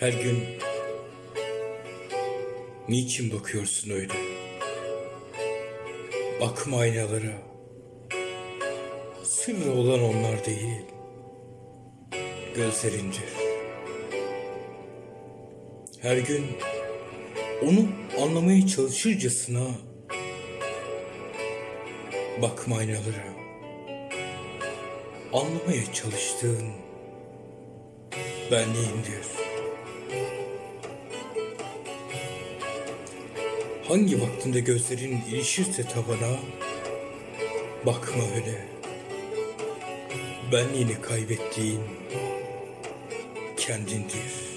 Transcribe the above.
Her gün niçin bakıyorsun öyle? Bakma aynalara. Sırrı olan onlar değil. Gözlerindir. Her gün onu anlamaya çalışırcasına bakma aynalara. Anlamaya çalıştığın benliğindir. Hangi vaktinde gözlerin ilişirse tavana, bakma öyle. Benliğini kaybettiğin kendindir.